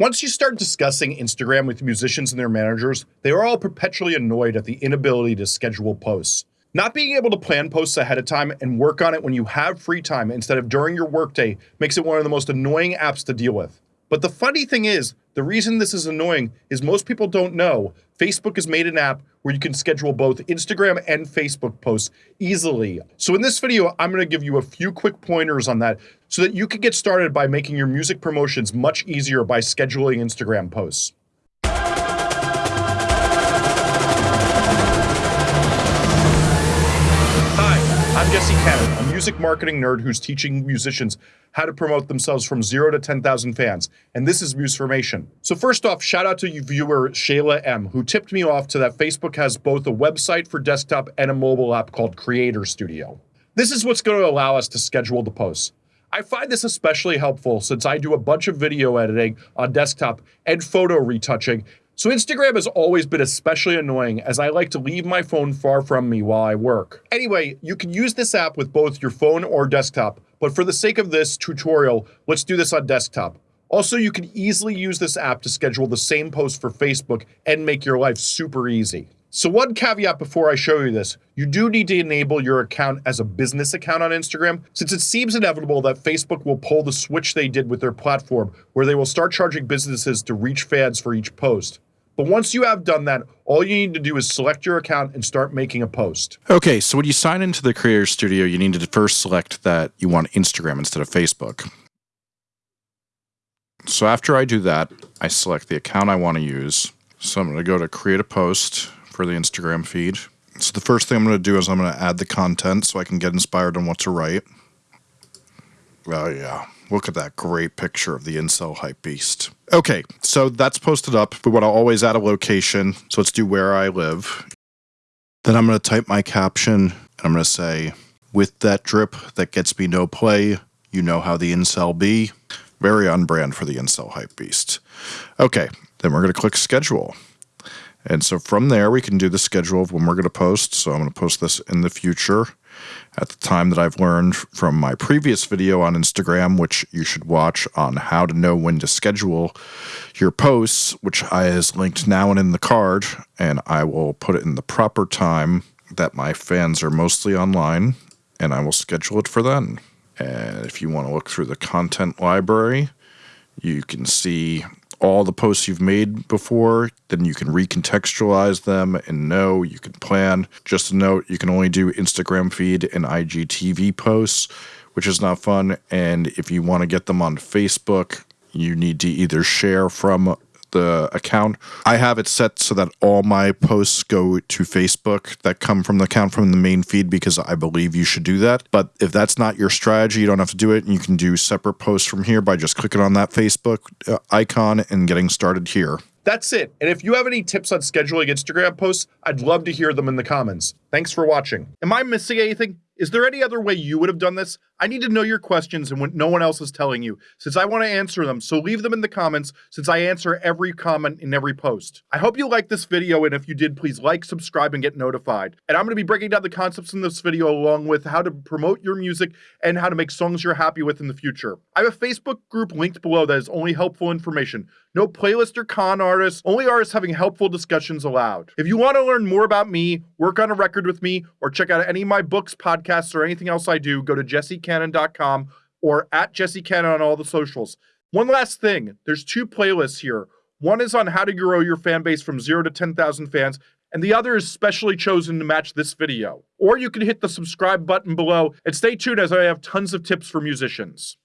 Once you start discussing Instagram with musicians and their managers, they are all perpetually annoyed at the inability to schedule posts. Not being able to plan posts ahead of time and work on it when you have free time instead of during your workday makes it one of the most annoying apps to deal with. But the funny thing is, the reason this is annoying is most people don't know Facebook has made an app where you can schedule both Instagram and Facebook posts easily. So in this video, I'm going to give you a few quick pointers on that so that you can get started by making your music promotions much easier by scheduling Instagram posts. I'm Jesse Cannon, a music marketing nerd who's teaching musicians how to promote themselves from zero to 10,000 fans, and this is Musformation. So first off, shout out to viewer Shayla M, who tipped me off to that Facebook has both a website for desktop and a mobile app called Creator Studio. This is what's going to allow us to schedule the posts. I find this especially helpful since I do a bunch of video editing on desktop and photo retouching, so Instagram has always been especially annoying as I like to leave my phone far from me while I work. Anyway, you can use this app with both your phone or desktop, but for the sake of this tutorial, let's do this on desktop. Also, you can easily use this app to schedule the same post for Facebook and make your life super easy. So one caveat before I show you this, you do need to enable your account as a business account on Instagram, since it seems inevitable that Facebook will pull the switch they did with their platform, where they will start charging businesses to reach fans for each post. But once you have done that, all you need to do is select your account and start making a post. Okay, so when you sign into the Creator Studio, you need to first select that you want Instagram instead of Facebook. So after I do that, I select the account I want to use. So I'm going to go to create a post for the Instagram feed. So the first thing I'm going to do is I'm going to add the content so I can get inspired on what to write. Oh yeah, look at that great picture of the incel hype beast. Okay, so that's posted up. We want to always add a location. So let's do where I live. Then I'm going to type my caption and I'm going to say, with that drip that gets me no play, you know how the incel be. Very on brand for the incel hype beast. Okay, then we're going to click schedule. And so from there, we can do the schedule of when we're going to post. So I'm going to post this in the future at the time that I've learned from my previous video on Instagram, which you should watch on how to know when to schedule your posts, which I is linked now and in the card. And I will put it in the proper time that my fans are mostly online and I will schedule it for then. And if you want to look through the content library, you can see all the posts you've made before, then you can recontextualize them and know you can plan. Just a note, you can only do Instagram feed and IGTV posts, which is not fun. And if you want to get them on Facebook, you need to either share from the account. I have it set so that all my posts go to Facebook that come from the account from the main feed because I believe you should do that. But if that's not your strategy, you don't have to do it. And you can do separate posts from here by just clicking on that Facebook uh, icon and getting started here. That's it. And if you have any tips on scheduling Instagram posts, I'd love to hear them in the comments. Thanks for watching. Am I missing anything? Is there any other way you would have done this? I need to know your questions and what no one else is telling you, since I want to answer them, so leave them in the comments, since I answer every comment in every post. I hope you liked this video, and if you did, please like, subscribe, and get notified. And I'm going to be breaking down the concepts in this video along with how to promote your music and how to make songs you're happy with in the future. I have a Facebook group linked below that is only helpful information. No playlist or con artists, only artists having helpful discussions allowed. If you want to learn more about me, work on a record with me, or check out any of my books, podcasts, or anything else I do, go to jessecannon.com or at jessecannon on all the socials. One last thing, there's two playlists here. One is on how to grow your fan base from 0 to 10,000 fans, and the other is specially chosen to match this video. Or you can hit the subscribe button below and stay tuned as I have tons of tips for musicians.